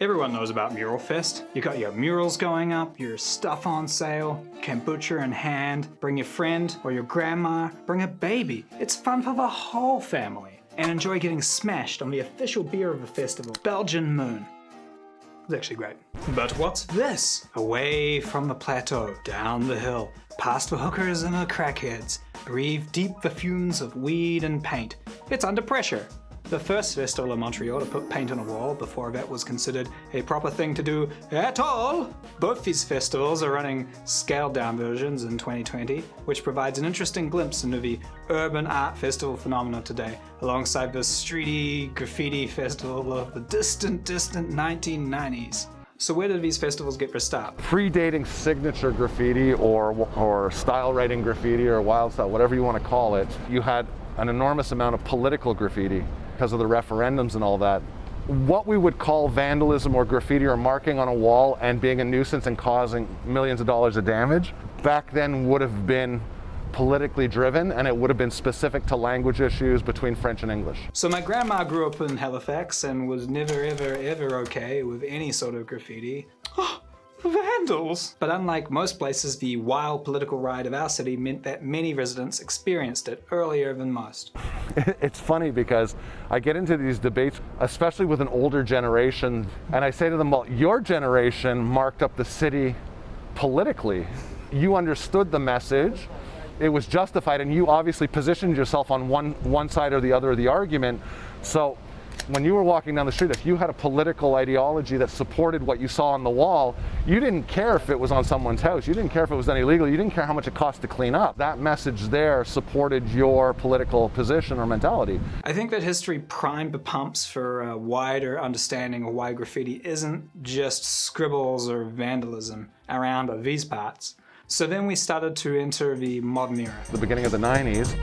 Everyone knows about Mural Fest. You got your murals going up, your stuff on sale, kombucha in hand, bring your friend or your grandma, bring a baby. It's fun for the whole family. And enjoy getting smashed on the official beer of the festival, Belgian Moon. It's actually great. But what's this? Away from the plateau, down the hill, past the hookers and the crackheads, breathe deep the fumes of weed and paint. It's under pressure. The first festival in Montreal to put paint on a wall before that was considered a proper thing to do at all. Both these festivals are running scaled down versions in 2020, which provides an interesting glimpse into the urban art festival phenomenon today, alongside the streety graffiti festival of the distant, distant 1990s. So where did these festivals get their start? Predating signature graffiti or, or style writing graffiti or wild style, whatever you want to call it, you had an enormous amount of political graffiti because of the referendums and all that. What we would call vandalism or graffiti or marking on a wall and being a nuisance and causing millions of dollars of damage, back then would have been politically driven and it would have been specific to language issues between French and English. So my grandma grew up in Halifax and was never ever ever okay with any sort of graffiti. Oh, vandals! But unlike most places, the wild political ride of our city meant that many residents experienced it earlier than most. It's funny because I get into these debates, especially with an older generation, and I say to them, well, your generation marked up the city politically. You understood the message, it was justified, and you obviously positioned yourself on one, one side or the other of the argument. So when you were walking down the street, if you had a political ideology that supported what you saw on the wall, you didn't care if it was on someone's house. You didn't care if it was done illegally. You didn't care how much it cost to clean up. That message there supported your political position or mentality. I think that history primed the pumps for a wider understanding of why graffiti isn't just scribbles or vandalism around these parts. So then we started to enter the modern era. The beginning of the 90s,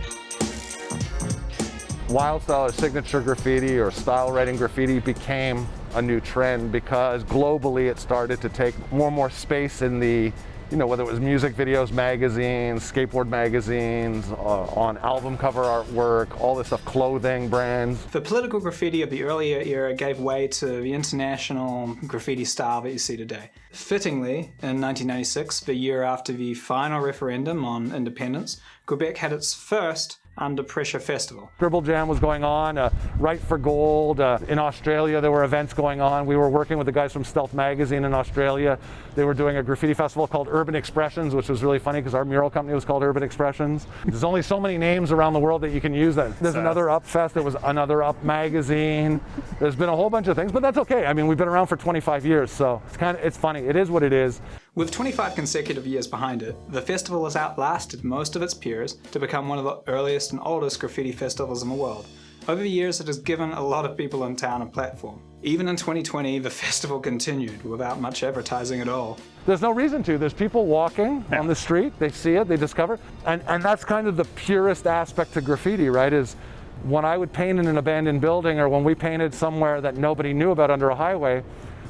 wild style or signature graffiti or style writing graffiti became a new trend because globally it started to take more and more space in the you know, whether it was music videos, magazines, skateboard magazines, uh, on album cover artwork, all this stuff, clothing brands. The political graffiti of the earlier era gave way to the international graffiti style that you see today. Fittingly, in 1996, the year after the final referendum on independence, Quebec had its first under Pressure Festival. Scribble Jam was going on, uh, Write for Gold. Uh, in Australia, there were events going on. We were working with the guys from Stealth Magazine in Australia. They were doing a graffiti festival called Urban Expressions, which was really funny because our mural company was called Urban Expressions. There's only so many names around the world that you can use that. There's another Up Fest, there was another Up Magazine. There's been a whole bunch of things, but that's okay. I mean, we've been around for 25 years, so it's kind of, it's funny. It is what it is. With 25 consecutive years behind it, the festival has outlasted most of its peers to become one of the earliest and oldest graffiti festivals in the world. Over the years, it has given a lot of people in town a platform. Even in 2020, the festival continued without much advertising at all. There's no reason to. There's people walking on the street, they see it, they discover, and, and that's kind of the purest aspect to graffiti, right, is when I would paint in an abandoned building or when we painted somewhere that nobody knew about under a highway,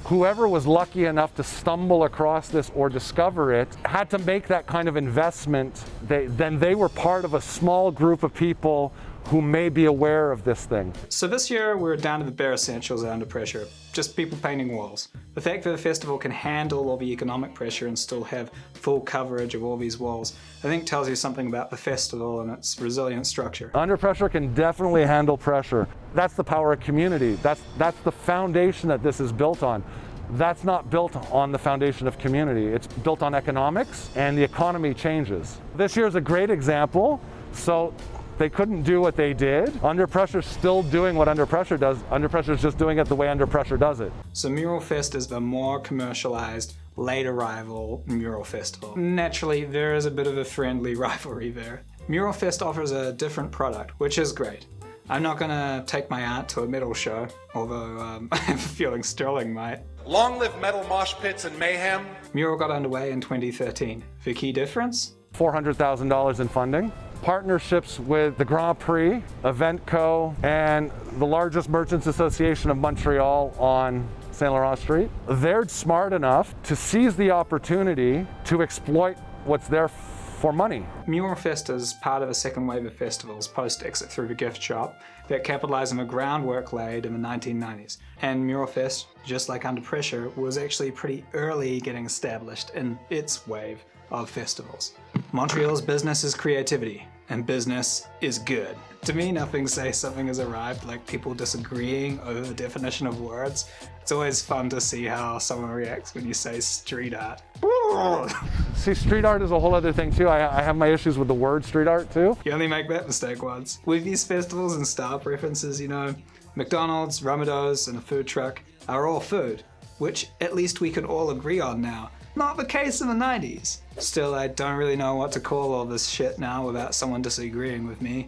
whoever was lucky enough to stumble across this or discover it had to make that kind of investment. They, then they were part of a small group of people who may be aware of this thing. So this year we're down to the bare essentials under pressure, just people painting walls. The fact that the festival can handle all the economic pressure and still have full coverage of all these walls, I think tells you something about the festival and its resilient structure. Under pressure can definitely handle pressure. That's the power of community. That's, that's the foundation that this is built on. That's not built on the foundation of community. It's built on economics and the economy changes. This year is a great example. So they couldn't do what they did. Under Pressure still doing what Under Pressure does. Under Pressure is just doing it the way Under Pressure does it. So Mural Fest is the more commercialized, late arrival Mural Festival. Naturally, there is a bit of a friendly rivalry there. Mural Fest offers a different product, which is great. I'm not gonna take my art to a metal show, although um, I have a feeling Sterling might. Long live metal mosh pits and mayhem. Mural got underway in 2013. The key difference? $400,000 in funding partnerships with the Grand Prix, Evenko, and the largest Merchants Association of Montreal on St. Laurent Street. They're smart enough to seize the opportunity to exploit what's there for money. Muralfest is part of a second wave of festivals post Exit Through the Gift Shop that capitalised on the groundwork laid in the 1990s. And Muralfest, just like Under Pressure, was actually pretty early getting established in its wave of festivals. Montreal's business is creativity, and business is good. To me, nothing says something has arrived like people disagreeing over the definition of words. It's always fun to see how someone reacts when you say street art. See, street art is a whole other thing too. I, I have my issues with the word street art too. You only make that mistake once. With these festivals and style preferences, you know, McDonald's, Romados, and a food truck are all food, which at least we can all agree on now. Not the case in the 90s. Still, I don't really know what to call all this shit now without someone disagreeing with me.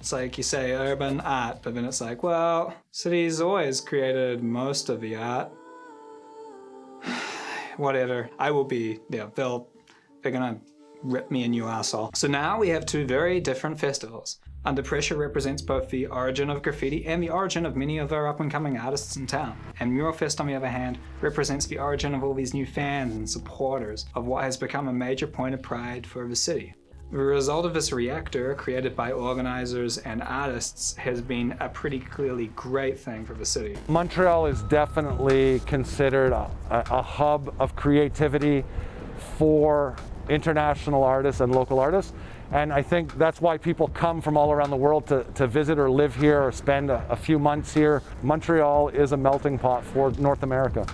It's like you say urban art, but then it's like, well, cities always created most of the art. Whatever. I will be, yeah, they'll, they're gonna rip me a new asshole. So now we have two very different festivals. Under Pressure represents both the origin of graffiti and the origin of many of our up-and-coming artists in town. And Muralfest, on the other hand, represents the origin of all these new fans and supporters of what has become a major point of pride for the city. The result of this reactor, created by organizers and artists, has been a pretty clearly great thing for the city. Montreal is definitely considered a, a hub of creativity for international artists and local artists. And I think that's why people come from all around the world to, to visit or live here or spend a, a few months here. Montreal is a melting pot for North America.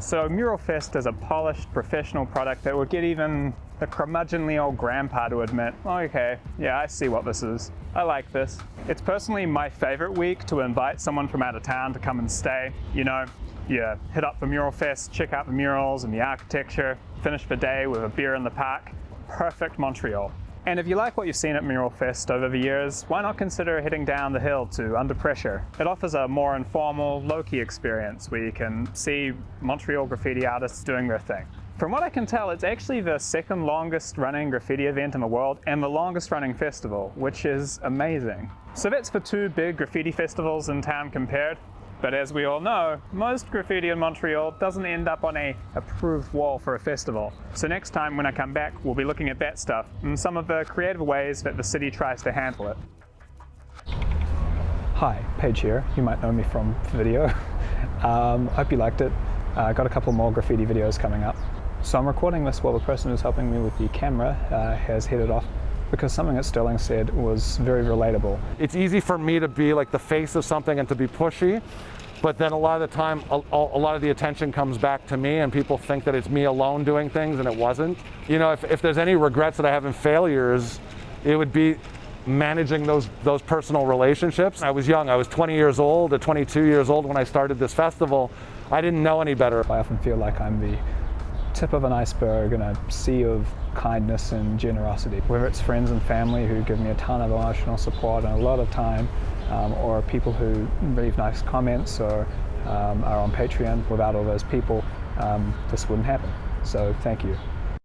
So Muralfest is a polished professional product that would get even the curmudgeonly old grandpa to admit, oh, okay, yeah, I see what this is. I like this. It's personally my favorite week to invite someone from out of town to come and stay. You know, you hit up the Mural Fest, check out the murals and the architecture, finish the day with a beer in the park. Perfect Montreal. And if you like what you've seen at Mural Fest over the years, why not consider heading down the hill to Under Pressure? It offers a more informal, low-key experience where you can see Montreal graffiti artists doing their thing. From what I can tell, it's actually the second longest running graffiti event in the world and the longest running festival, which is amazing. So that's the two big graffiti festivals in town compared. But as we all know, most graffiti in Montreal doesn't end up on a approved wall for a festival. So next time when I come back, we'll be looking at that stuff and some of the creative ways that the city tries to handle it. Hi, Paige here. You might know me from video. Um, hope you liked it. Uh, got a couple more graffiti videos coming up. So I'm recording this while the person who's helping me with the camera uh, has headed off because something that Sterling said was very relatable. It's easy for me to be like the face of something and to be pushy, but then a lot of the time, a, a, lot of the attention comes back to me and people think that it's me alone doing things and it wasn't. You know, if, if there's any regrets that I have in failures, it would be managing those, those personal relationships. I was young, I was 20 years old or 22 years old when I started this festival. I didn't know any better. I often feel like I'm the tip of an iceberg in a sea of kindness and generosity. Whether it's friends and family who give me a ton of emotional support and a lot of time, um, or people who leave nice comments or um, are on Patreon, without all those people, um, this wouldn't happen. So thank you.